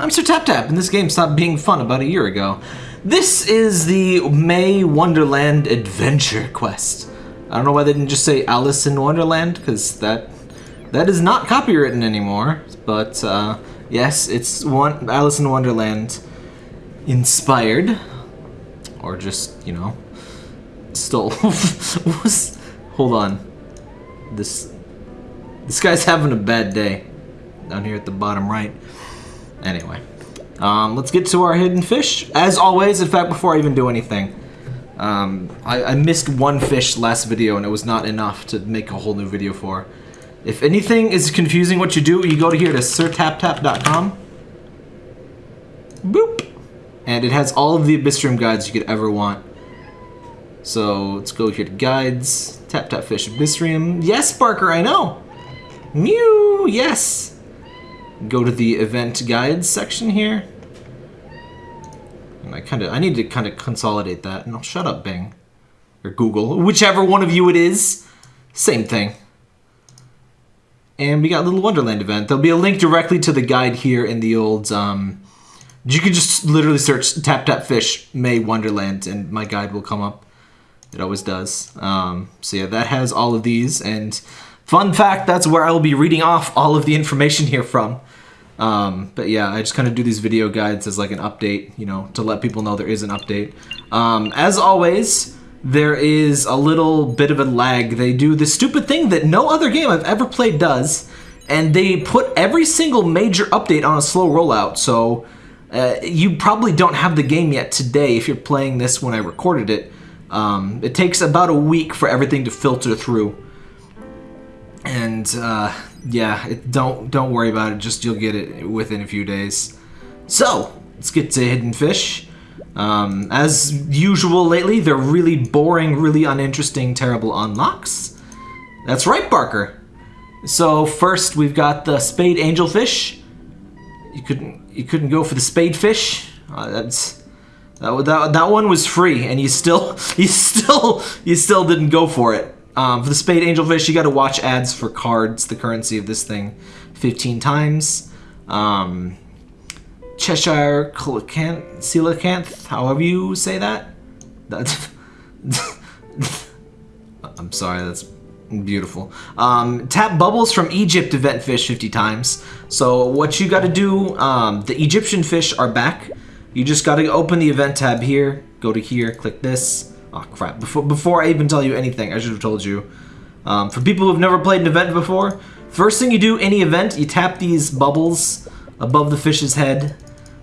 I'm Sir Tap Tap, and this game stopped being fun about a year ago. This is the May Wonderland Adventure Quest. I don't know why they didn't just say Alice in Wonderland, because that that is not copywritten anymore. But uh, yes, it's one Alice in Wonderland inspired, or just you know stole. hold on, this this guy's having a bad day down here at the bottom right. Anyway, um, let's get to our hidden fish. As always, in fact, before I even do anything, um, I, I, missed one fish last video and it was not enough to make a whole new video for. If anything is confusing what you do, you go to here to sirtaptap.com. Boop. And it has all of the Abyssrium guides you could ever want. So let's go here to guides, tap tap fish Abyssrium. Yes, Barker, I know. Mew, yes go to the event guides section here. And I kind of, I need to kind of consolidate that. And I'll shut up, Bing. Or Google. Whichever one of you it is. Same thing. And we got a Little Wonderland event. There'll be a link directly to the guide here in the old, um, you can just literally search Tap Tap Fish May Wonderland and my guide will come up. It always does. Um, so yeah, that has all of these. And fun fact, that's where I will be reading off all of the information here from. Um, but yeah, I just kind of do these video guides as like an update, you know, to let people know there is an update. Um, as always, there is a little bit of a lag. They do the stupid thing that no other game I've ever played does, and they put every single major update on a slow rollout. So uh, you probably don't have the game yet today if you're playing this when I recorded it. Um, it takes about a week for everything to filter through. And uh, yeah, it, don't don't worry about it. Just you'll get it within a few days. So let's get to Hidden Fish. Um, as usual lately, they're really boring, really uninteresting, terrible unlocks. That's right, Barker. So first we've got the Spade Angelfish. You couldn't you couldn't go for the Spade Fish. Uh, that's that, that that one was free, and you still you still you still didn't go for it. Um, for the Spade Angelfish, you got to watch ads for cards, the currency of this thing, 15 times. Um, Cheshire Coelacanth, however you say that. That's I'm sorry, that's beautiful. Um, tap bubbles from Egypt event fish 50 times. So what you got to do, um, the Egyptian fish are back. You just got to open the event tab here, go to here, click this. Oh crap, before, before I even tell you anything, I should have told you. Um, for people who've never played an event before, first thing you do, any event, you tap these bubbles above the fish's head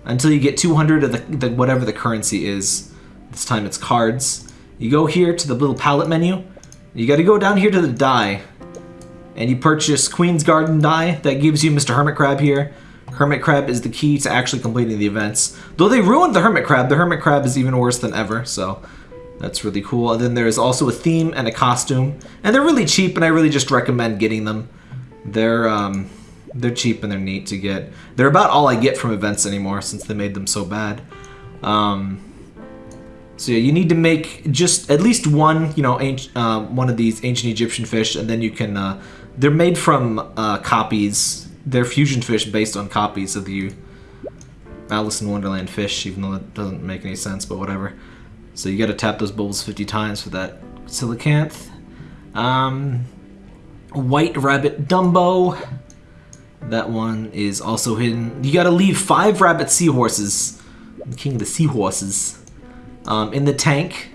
until you get 200 of the, the whatever the currency is. This time it's cards. You go here to the little palette menu. You gotta go down here to the die. And you purchase Queen's Garden die. That gives you Mr. Hermit Crab here. Hermit Crab is the key to actually completing the events. Though they ruined the Hermit Crab, the Hermit Crab is even worse than ever, so that's really cool. And then there's also a theme and a costume. And they're really cheap, and I really just recommend getting them. They're, um, they're cheap and they're neat to get. They're about all I get from events anymore since they made them so bad. Um, so yeah, you need to make just at least one, you know, uh, one of these ancient Egyptian fish, and then you can. Uh, they're made from uh, copies. They're fusion fish based on copies of the Alice in Wonderland fish, even though that doesn't make any sense, but whatever. So you gotta tap those bubbles 50 times for that Coelacanth. Um, White Rabbit Dumbo. That one is also hidden. You gotta leave five rabbit seahorses, king of the seahorses, um, in the tank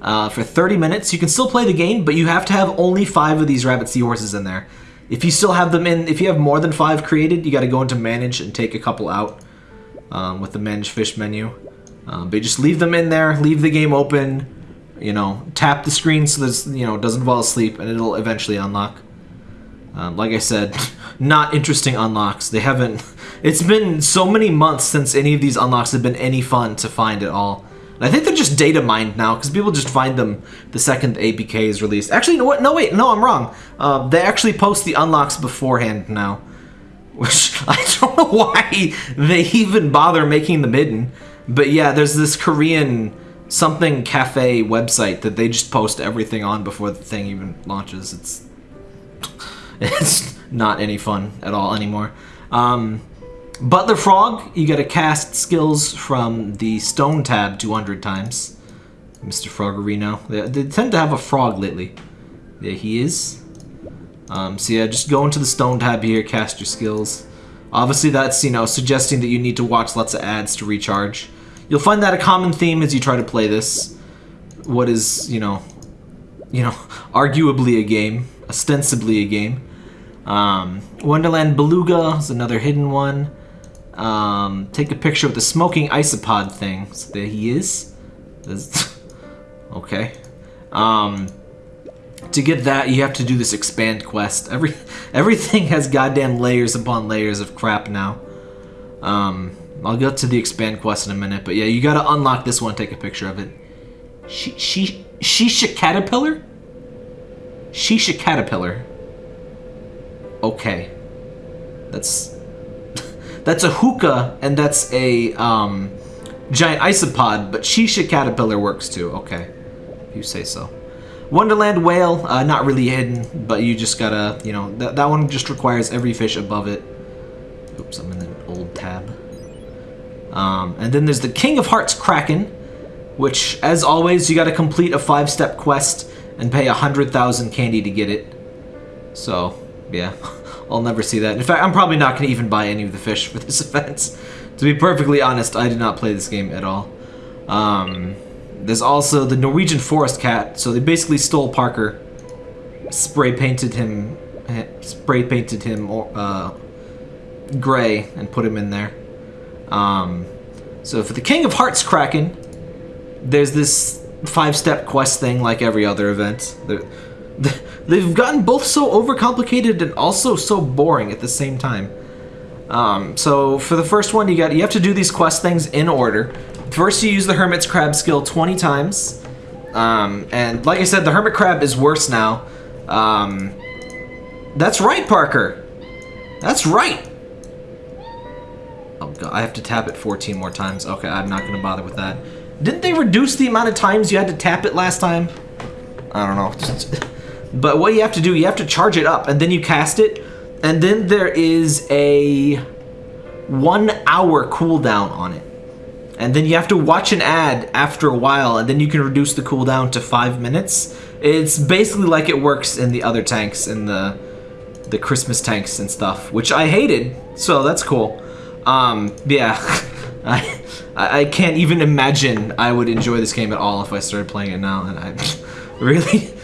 uh, for 30 minutes. You can still play the game, but you have to have only five of these rabbit seahorses in there. If you still have them in, if you have more than five created, you gotta go into manage and take a couple out um, with the manage fish menu. Um, but just leave them in there, leave the game open, you know, tap the screen so this, you know, doesn't fall asleep and it'll eventually unlock. Um, like I said, not interesting unlocks. They haven't, it's been so many months since any of these unlocks have been any fun to find at all. And I think they're just data mined now because people just find them the second the APK is released. Actually, no, what? No, wait, no, I'm wrong. Uh, they actually post the unlocks beforehand now, which I don't know why they even bother making them hidden. But yeah, there's this Korean something cafe website that they just post everything on before the thing even launches. It's it's not any fun at all anymore. Um, Butler Frog, you get to cast skills from the Stone tab 200 times. Mr. Froggerino. They, they tend to have a frog lately. There he is. Um, so yeah, just go into the Stone tab here, cast your skills. Obviously that's, you know, suggesting that you need to watch lots of ads to recharge. You'll find that a common theme as you try to play this. What is, you know, you know, arguably a game, ostensibly a game. Um, Wonderland Beluga is another hidden one. Um, take a picture of the smoking isopod thing. So there he is. okay. Um, to get that, you have to do this expand quest. Every everything has goddamn layers upon layers of crap now. Um, I'll get to the expand quest in a minute, but yeah, you gotta unlock this one. Take a picture of it. She she Shisha caterpillar. Shisha caterpillar. Okay, that's that's a hookah and that's a um, giant isopod, but Shisha Caterpillar works too. Okay, if you say so. Wonderland Whale, uh, not really hidden, but you just gotta, you know, that, that one just requires every fish above it. Oops, I'm in the old tab. Um, and then there's the King of Hearts Kraken, which, as always, you gotta complete a five-step quest and pay a 100,000 candy to get it. So, yeah. I'll never see that. In fact, I'm probably not going to even buy any of the fish for this event. to be perfectly honest, I did not play this game at all. Um, there's also the Norwegian Forest Cat. So they basically stole Parker, spray painted him, spray painted him uh, gray, and put him in there. Um, so for the King of Hearts Kraken, there's this five-step quest thing like every other event. The, the, They've gotten both so overcomplicated and also so boring at the same time. Um, so for the first one, you got you have to do these quest things in order. First, you use the Hermit's Crab skill 20 times. Um, and like I said, the Hermit Crab is worse now. Um, that's right, Parker. That's right. Oh god, I have to tap it 14 more times. Okay, I'm not gonna bother with that. Didn't they reduce the amount of times you had to tap it last time? I don't know. But what you have to do, you have to charge it up, and then you cast it, and then there is a one hour cooldown on it. And then you have to watch an ad after a while, and then you can reduce the cooldown to five minutes. It's basically like it works in the other tanks, in the the Christmas tanks and stuff, which I hated, so that's cool. Um, yeah, I I can't even imagine I would enjoy this game at all if I started playing it now, and I really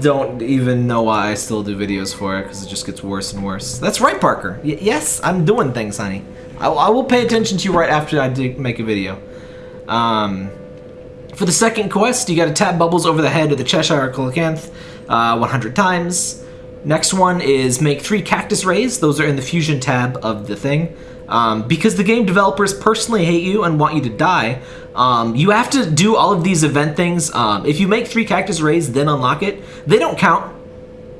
don't even know why I still do videos for it because it just gets worse and worse. That's right, Parker. Y yes, I'm doing things, honey. I, I, will pay attention to you right after I make a video. Um, for the second quest, you got to tap bubbles over the head of the Cheshire Coelacanth uh, 100 times. Next one is make three cactus rays. Those are in the fusion tab of the thing. Um, because the game developers personally hate you and want you to die, um, you have to do all of these event things. Um, if you make three cactus rays, then unlock it, they don't count.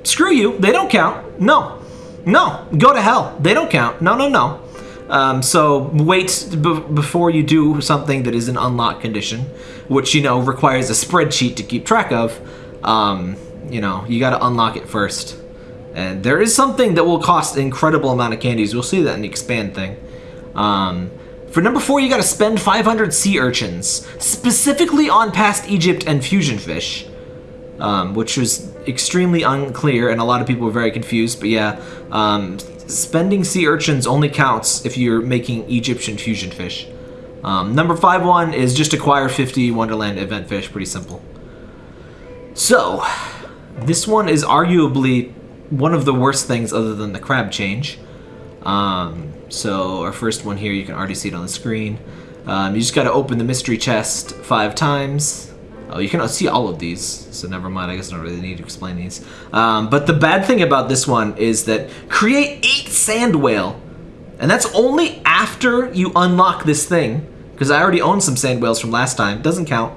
Screw you, they don't count. No, no, go to hell. They don't count. No, no, no. Um, so wait before you do something that is an unlock condition, which, you know, requires a spreadsheet to keep track of. Um, you know, you got to unlock it first. And there is something that will cost an incredible amount of candies. We'll see that in the expand thing. Um, for number four, you gotta spend 500 sea urchins, specifically on past Egypt and fusion fish, um, which was extremely unclear and a lot of people were very confused, but yeah, um, spending sea urchins only counts if you're making Egyptian fusion fish. Um, number five one is just acquire 50 Wonderland event fish, pretty simple. So, this one is arguably one of the worst things other than the crab change. Um, so our first one here, you can already see it on the screen. Um, you just got to open the mystery chest five times. Oh, you can see all of these, so never mind. I guess I don't really need to explain these. Um, but the bad thing about this one is that create eight sand whale, and that's only after you unlock this thing. Because I already own some sand whales from last time. Doesn't count.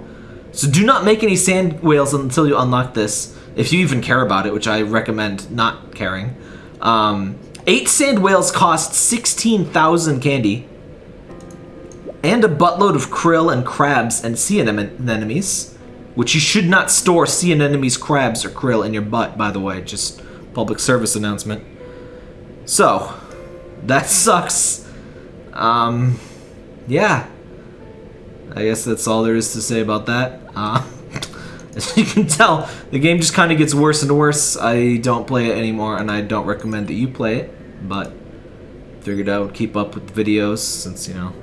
So do not make any sand whales until you unlock this, if you even care about it, which I recommend not caring. Um, Eight sand whales cost 16,000 candy. And a buttload of krill and crabs and sea anemones. Which you should not store sea anemones, crabs, or krill in your butt, by the way. Just public service announcement. So, that sucks. Um, yeah. I guess that's all there is to say about that. Uh, as you can tell, the game just kind of gets worse and worse. I don't play it anymore, and I don't recommend that you play it, but figured I would keep up with the videos since, you know,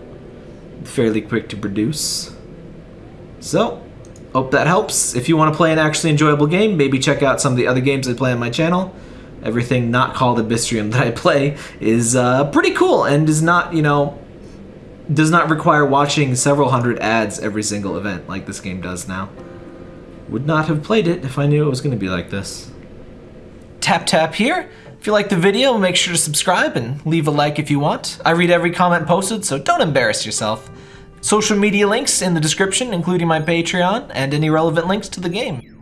fairly quick to produce. So, hope that helps. If you want to play an actually enjoyable game, maybe check out some of the other games I play on my channel. Everything not called Abyssrium that I play is uh, pretty cool and is not, you know, does not require watching several hundred ads every single event like this game does now. Would not have played it if I knew it was going to be like this. Tap tap here. If you like the video, make sure to subscribe and leave a like if you want. I read every comment posted, so don't embarrass yourself. Social media links in the description, including my Patreon and any relevant links to the game.